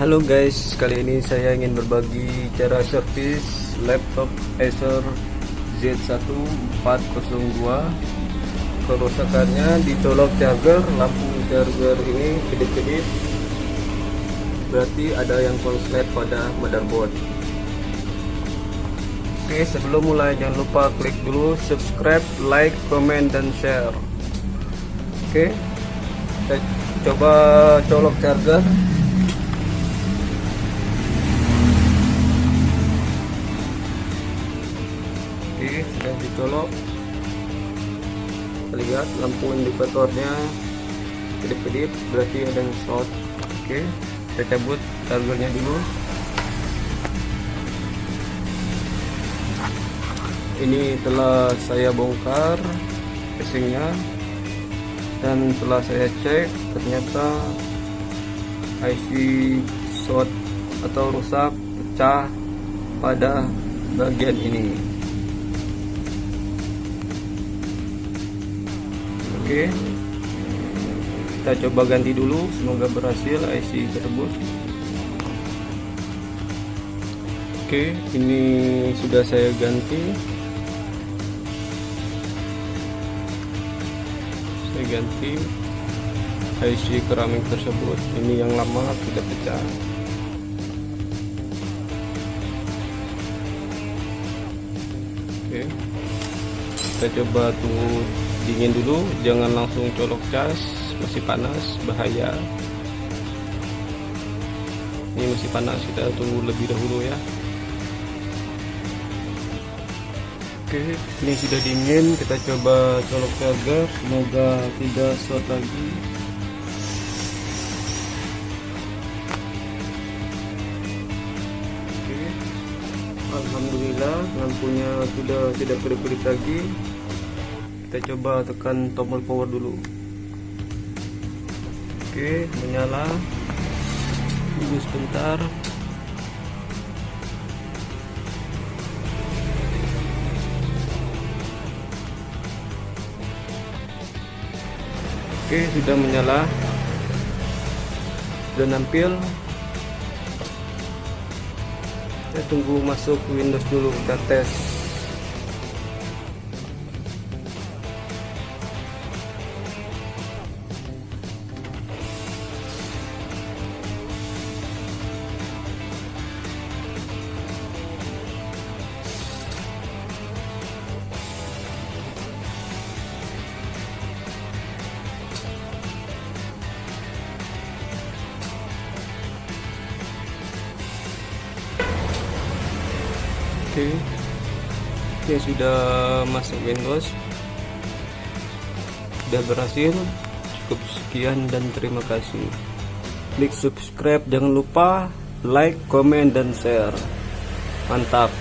Halo guys, kali ini saya ingin berbagi cara servis laptop Acer Z1402 Kerusakannya di colok charger, lampu charger ini kedip-kedip. Berarti ada yang konslet pada motherboard. Oke, sebelum mulai jangan lupa klik dulu subscribe, like, comment, dan share. Oke, kita coba colok charger sudah dicolok lihat lampu indikatornya kedip-kedip berarti ada yang short. Oke kita cabut chargernya dulu. Ini telah saya bongkar casingnya. Dan setelah saya cek ternyata IC short atau rusak pecah pada bagian ini oke. Kita coba ganti dulu semoga berhasil IC tersebut. Oke ini sudah saya ganti. Saya ganti IC keramik tersebut. Ini yang lama sudah pecah. Oke. Kita coba tunggu dingin dulu jangan langsung colok cas masih panas bahaya. Ini masih panas kita tunggu lebih dahulu ya. Oke ini sudah dingin kita coba colok charger semoga tidak short lagi. Alhamdulillah lampunya sudah tidak kedip-kedip lagi kita coba tekan tombol power dulu. Oke menyala. Tunggu sebentar. Oke sudah menyala. Sudah nampil. Kita tunggu masuk Windows dulu kita tes oke. Oke sudah masuk Windows. Sudah berhasil. Cukup sekian dan terima kasih. Klik subscribe jangan lupa like comment dan share. Mantap